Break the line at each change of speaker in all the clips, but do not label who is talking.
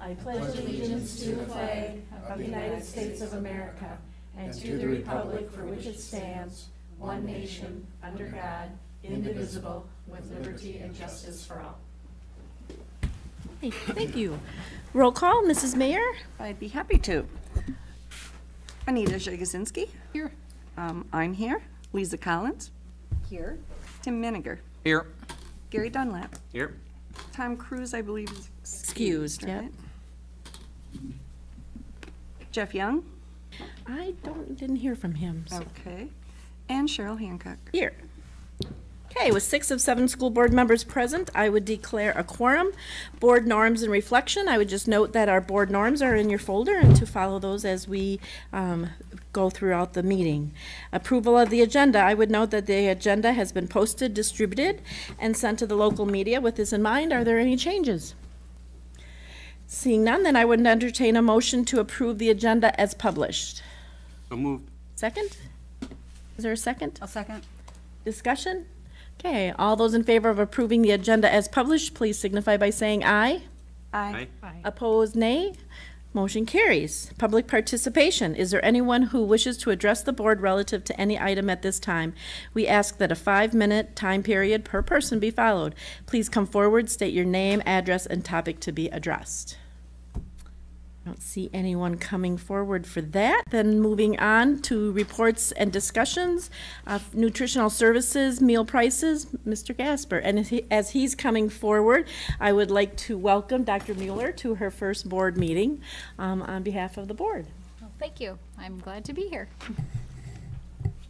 I pledge allegiance to the flag of the United States of America and to the republic for which it stands, one nation, under God, indivisible, with liberty and justice for all.
Hey, Thank you. Roll call, Mrs. Mayor?
I'd be happy to. Anita Jagosinski.
Here.
Um, I'm here. Lisa Collins. Here. Tim Miniger.
Here.
Gary Dunlap.
Here.
Tom Cruise, I believe, is
Excused,
excused,
yeah.
right? Jeff Young.
I don't, didn't hear from him. so-
Okay. And Cheryl Hancock.
Here. Okay, with six of seven school board members present, I would declare a quorum. Board norms and reflection, I would just note that our board norms are in your folder and to follow those as we um, go throughout the meeting. Approval of the agenda, I would note that the agenda has been posted, distributed, and sent to the local media. With this in mind, are there any changes? Seeing none, then I would entertain a motion to approve the agenda as published.
So moved.
Second? Is there a second?
A second.
Discussion? Okay, all those in favor of approving the agenda as published, please signify by saying aye.
Aye.
Opposed, nay. Motion carries. Public participation. Is there anyone who wishes to address the board relative to any item at this time? We ask that a five-minute time period per person be followed. Please come forward, state your name, address, and topic to be addressed. I don't see anyone coming forward for that. Then moving on to reports and discussions of nutritional services, meal prices, Mr. Gasper. And as he- as he's coming forward, I would like to welcome Dr. Mueller to her first board meeting um, on behalf of the board.
Well, Thank you. I'm glad to be here.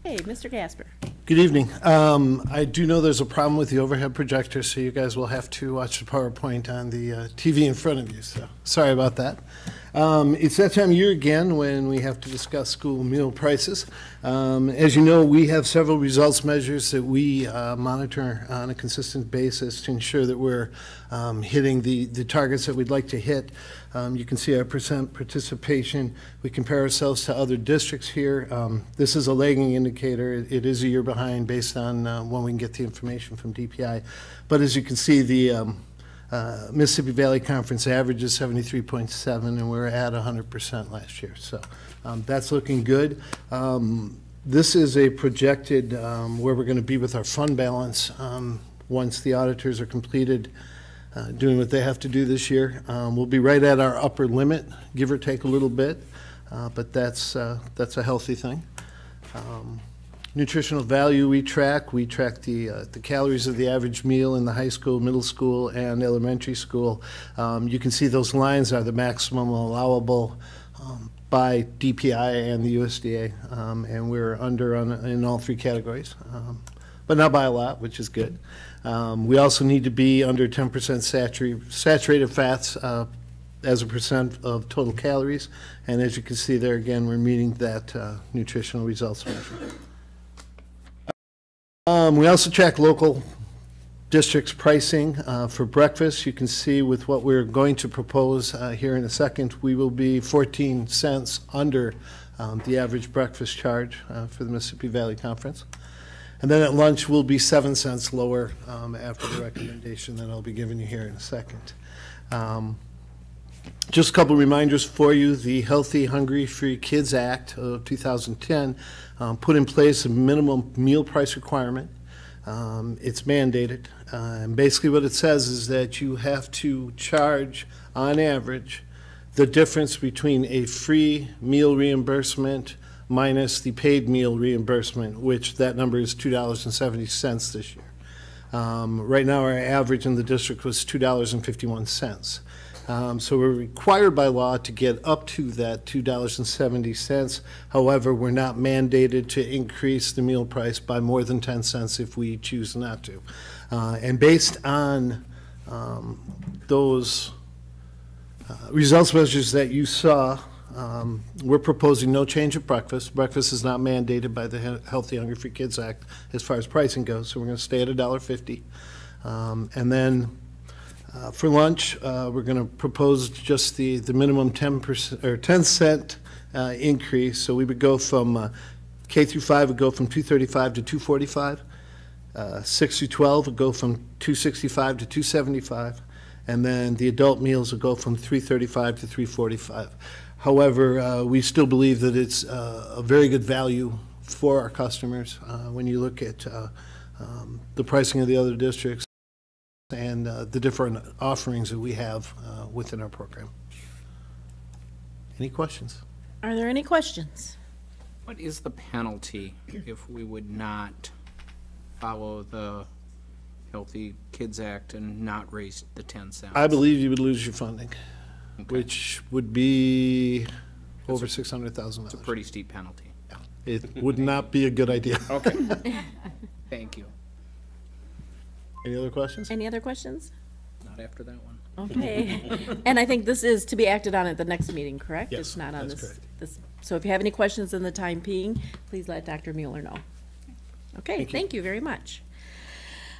Hey, Mr. Gasper.
Good evening. Um, I do know there's a problem with the overhead projector, so you guys will have to watch the PowerPoint on the uh, TV in front of you, so sorry about that. Um, It's that time of year again when we have to discuss school meal prices. Um, As you know, we have several results measures that we uh, monitor on a consistent basis to ensure that we're um, hitting the the targets that we'd like to hit. Um, You can see our percent participation. We compare ourselves to other districts here. Um, This is a lagging indicator. It- It is a year behind based on uh, when we can get the information from DPI. But as you can see, the um, uh, Mississippi Valley Conference average is 73.7, and we're at 100% last year. So um, that's looking good. Um, This is a projected um, where we're going to be with our fund balance um, once the auditors are completed uh, doing what they have to do this year. Um, We'll be right at our upper limit, give or take a little bit, uh, but that's, uh, that's a healthy thing. Um, Nutritional value we track, we track the, uh, the calories of the average meal in the high school, middle school, and elementary school. Um, You can see those lines are the maximum allowable um, by DPI and the USDA, um, and we're under on, in all three categories, um, but not by a lot, which is good. Um, We also need to be under 10% saturated, saturated fats uh, as a percent of total calories, and as you can see there, again, we're meeting that uh, nutritional results measure. Um, we also track local districts' pricing uh, for breakfast. You can see with what we're going to propose uh, here in a second, we will be 14 cents under um, the average breakfast charge uh, for the Mississippi Valley Conference. And then at lunch, we'll be 7 cents lower um, after the recommendation that I'll be giving you here in a second. Um, just a couple reminders for you. The Healthy, Hungry, Free Kids Act of 2010 um, put in place a minimum meal price requirement. Um, It's mandated. Uh, And basically what it says is that you have to charge, on average, the difference between a free meal reimbursement minus the paid meal reimbursement, which that number is $2.70 this year. Um, Right now, our average in the district was $2.51. Um, So we're required by law to get up to that $2.70. However, we're not mandated to increase the meal price by more than 10 cents if we choose not to. Uh, And based on um, those uh, results measures that you saw, um, we're proposing no change of breakfast. Breakfast is not mandated by the He- Healthy Hungry Free Kids Act as far as pricing goes, so we're going to stay at $1.50. Um, And then uh, For lunch, uh, we're going to propose just the, the minimum 10%, or 10 cent uh, increase. So we would go from, uh, K through 5 would go from 235 to 245. Uh, 6 through 12 would go from 265 to 275. and then the adult meals would go from 335 to 345. However, uh, we still believe that it's a very good value for our customers when you look at um, the pricing of the other districts and uh, the different offerings that we have uh, within our program. Any questions?
Are there any questions?
What is the penalty if we would not follow the Healthy Kids Act and not raise the 10 cents?
I believe you would lose your funding,
Okay.
which would be over $600,000.
It's a pretty steep penalty.
It would not be a good idea.
Okay. Thank you.
Any other questions?
Any other questions?
Not after that one.
Okay. And I think this is to be acted on at the next meeting, correct?
Yes,
It's not on
that's
this,
correct.
this, so if you have any questions in the time being, please let Dr. Mueller know. Okay, thank you very much.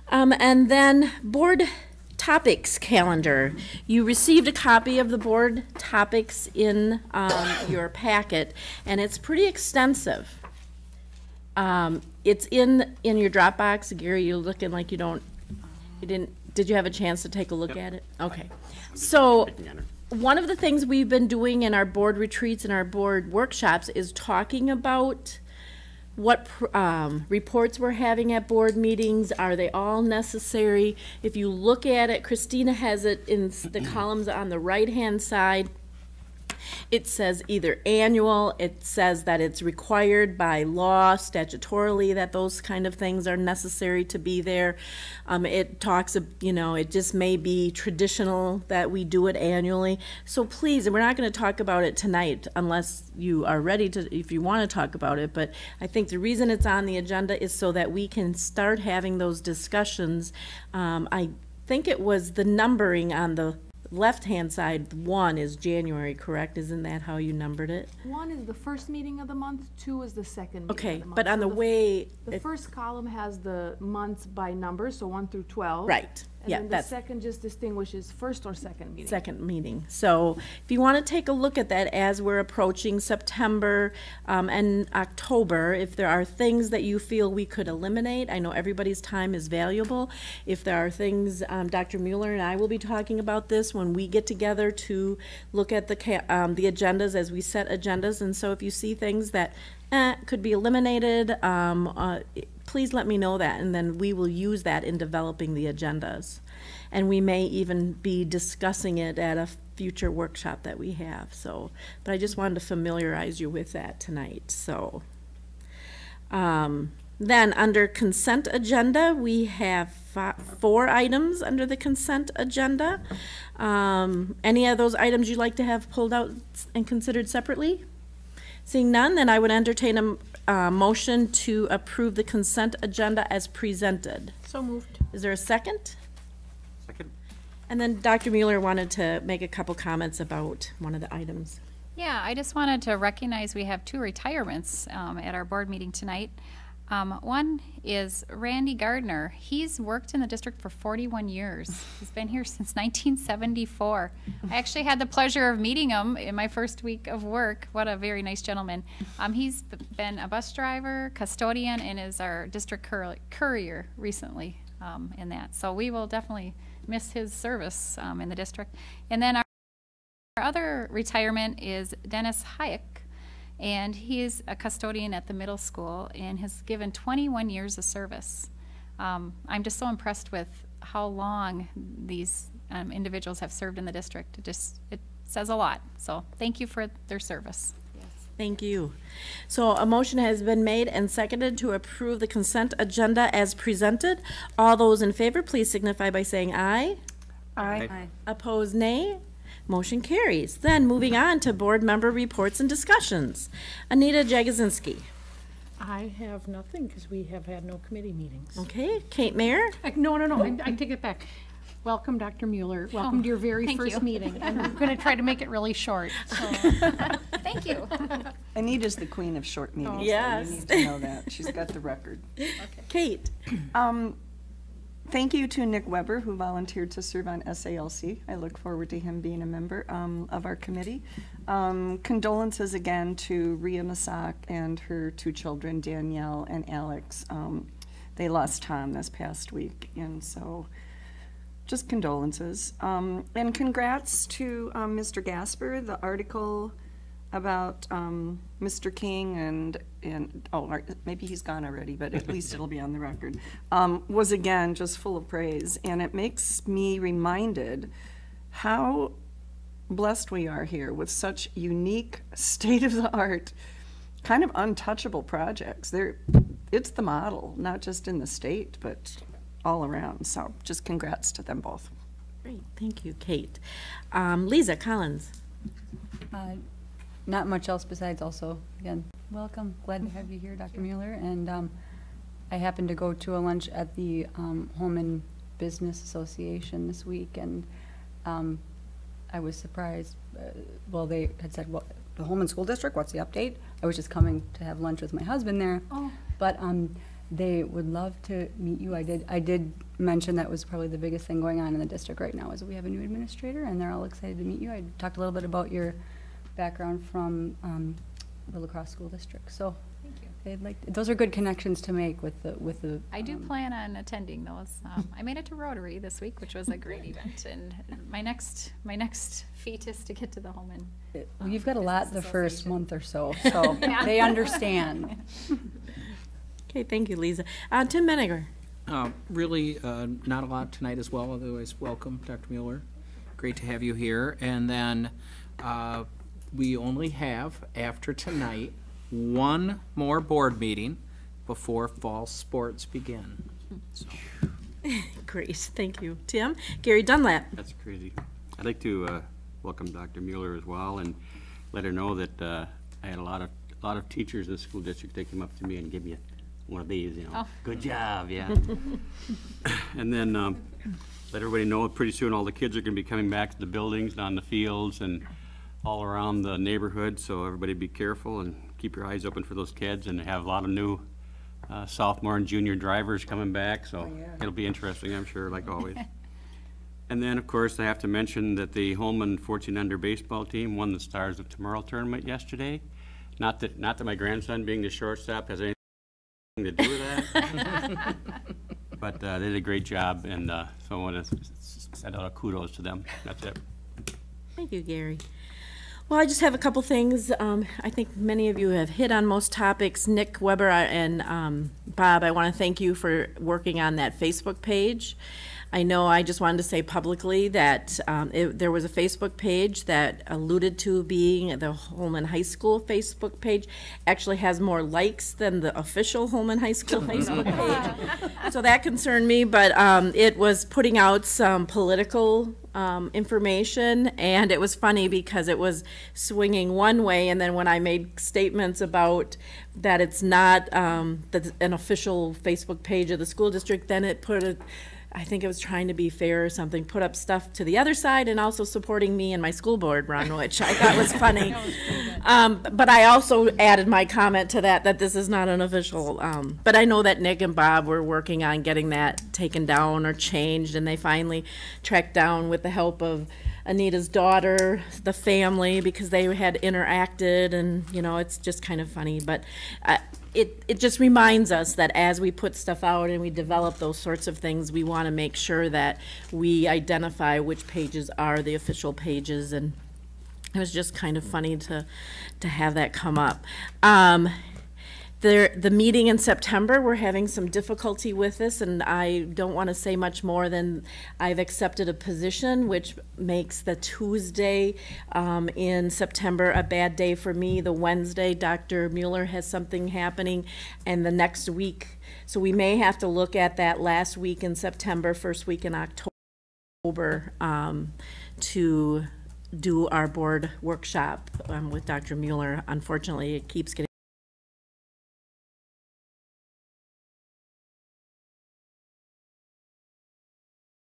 Um, and then board topics calendar. You received a copy of the board topics in, um, your packet, and it's pretty extensive. Um, it's in, in your Dropbox. Gary, you're looking like you don't, you didn't, did you have a chance to take a look at it? Okay. So, one of the things we've been doing in our board retreats and our board workshops is talking about what pr- um, reports we're having at board meetings, are they all necessary? If you look at it, Christina has it in s- the columns on the right-hand side. It says either annual, it says that it's required by law statutorily that those kind of things are necessary to be there. Um, it talks, you know, it just may be traditional that we do it annually. So please, and we're not gonna talk about it tonight unless you are ready to, if you wanna talk about it, but I think the reason it's on the agenda is so that we can start having those discussions. Um, I think it was the numbering on the left-hand side, one is January, correct? Isn't that how you numbered it?
One is the first meeting of the month, two is the second meeting
Okay,
of the month.
but on
So
the way,
The
it-
first column has the months by number, so one through twelve.
right, yeah,
And then the
that's
second just distinguishes first or second meeting.
second meeting. So if you want to take a look at that as we're approaching September um, and October, if there are things that you feel we could eliminate, I know everybody's time is valuable. If there are things, um, Dr. Mueller and I will be talking about this when we get together to look at the, um, the agendas as we set agendas. And so if you see things that, eh, could be eliminated, um, uh, please let me know that, and then we will use that in developing the agendas. And we may even be discussing it at a future workshop that we have, so, but I just wanted to familiarize you with that tonight, so. Um, then, under consent agenda, we have four items under the consent agenda. Um, any of those items you'd like to have pulled out and considered separately? Seeing none, then I would entertain a, uh motion to approve the consent agenda as presented.
So moved.
Is there a second?
Second.
And then Dr. Mueller wanted to make a couple comments about one of the items.
Yeah, I just wanted to recognize we have two retirements um, at our board meeting tonight. Um, one is Randy Gardner. He's worked in the district for 41 years. He's been here since 1974. I actually had the pleasure of meeting him in my first week of work. What a very nice gentleman. Um, he's been a bus driver, custodian, and is our district cour- courier recently um, in that. So we will definitely miss his service um, in the district. And then our other retirement is Dennis Hayek, and he is a custodian at the middle school and has given 21 years of service. Um, I'm just so impressed with how long these um, individuals have served in the district. It just it says a lot. So thank you for their service.
Thank you. So a motion has been made and seconded to approve the consent agenda as presented. All those in favor, please signify by saying aye.
Aye.
Opposed, nay. Motion carries. Then, moving on to board member reports and discussions. Anita Jagosinski.
I have nothing because we have had no committee meetings.
Okay, Kate Mayer.
Uh, No, no, no, I I take it back. Welcome, Dr. Mueller. Welcome to your very
thank
first
you.
meeting. And I'm going to try to make it really short. so.
Thank you.
Anita's the queen of short meetings. though.
Yes.
You need to know that. She's got the record.
Kate.
Um, Thank you to Nick Weber, who volunteered to serve on SALC. I look forward to him being a member um, of our committee. Um, Condolences again to Ria Masak and her two children, Danielle and Alex. Um, They lost Tom this past week, and so just condolences. Um, and congrats to um, Mr. Gasper. The article about um, Mr. King and, and, oh, maybe he's gone already, but at least it'll be on the record, um, was again just full of praise. And it makes me reminded how blessed we are here with such unique, state-of-the-art, kind of untouchable projects. They're, it's the model, not just in the state, but all around. So just congrats to them both.
Great, thank you, Kate. Um, Lisa Collins.
Uh, Not much else besides also, again, welcome, glad to have you here, Dr. Mueller. And um, I happened to go to a lunch at the um, Holmen Business Association this week, and um, I was surprised, uh, well, they had said, well, the Holmen School District, what's the update? I was just coming to have lunch with my husband there.
Oh.
But um, they would love to meet you. I did, I did mention that was probably the biggest thing going on in the district right now, is we have a new administrator, and they're all excited to meet you. I talked a little bit about your background from um, the La Crosse School District, so.
Thank you.
They'd like, those are good connections to make with the, with the.
I do
um,
plan on attending those. Um, I made it to Rotary this week, which was a great event, and my next, my next feat is to get to the Holmen.
it- well, You've got a lot the first month or so, so they understand.
Okay, thank you, Lisa. Uh, Tim Menninger.
Uh, Really, uh, not a lot tonight as well, otherwise, welcome, Dr. Mueller. Great to have you here. And then uh, we only have, after tonight, one more board meeting before fall sports begin. So,
Great, thank you. Tim. Gary Dunlap.
That's crazy. I'd like to uh, welcome Dr. Mueller as well and let her know that uh, I had a lot of, a lot of teachers in the school district, they came up to me and give me one of these, you know.
Oh.
Good job, yeah. And then um, let everybody know, pretty soon all the kids are going to be coming back to the buildings, and on the fields, and all around the neighborhood, so everybody be careful and keep your eyes open for those kids, and they have a lot of new uh, sophomore and junior drivers coming back, so it'll be interesting, I'm sure, like always. And then, of course, I have to mention that the Holmen 14 under baseball team won the Stars of Tomorrow tournament yesterday. Not that, not that my grandson being the shortstop has anything to do with that. But uh, they did a great job, and uh, so I want to send out a kudos to them. That's it.
Thank you, Gary. Well, I just have a couple things. Um, I think many of you have hit on most topics. Nick Weber and um, Bob, I want to thank you for working on that Facebook page. I know I just wanted to say publicly that um, it, there was a Facebook page that alluded to being the Holmen High School Facebook page. Actually has more likes than the official Holmen High School Facebook page. So that concerned me, but um, it was putting out some political um, information, and it was funny because it was swinging one way, and then when I made statements about that it's not um, that an official Facebook page of the school district, then it put a I think it was trying to be fair or something, put up stuff to the other side and also supporting me and my school board run, which I thought was funny. Um, but I also added my comment to that, that this is not an official, um, but I know that Nick and Bob were working on getting that taken down or changed, and they finally tracked down with the help of Anita's daughter, the family, because they had interacted, and, you know, it's just kind of funny, but, uh, it, it just reminds us that as we put stuff out and we develop those sorts of things, we want to make sure that we identify which pages are the official pages, and it was just kind of funny to, to have that come up. Um, the, the meeting in September, we're having some difficulty with this, and I don't want to say much more than I've accepted a position, which makes the Tuesday um, in September a bad day for me. The Wednesday, Dr. Mueller has something happening, and the next week. So we may have to look at that last week in September, first week in October, um, to do our board workshop um, with Dr. Mueller. Unfortunately, it keeps getting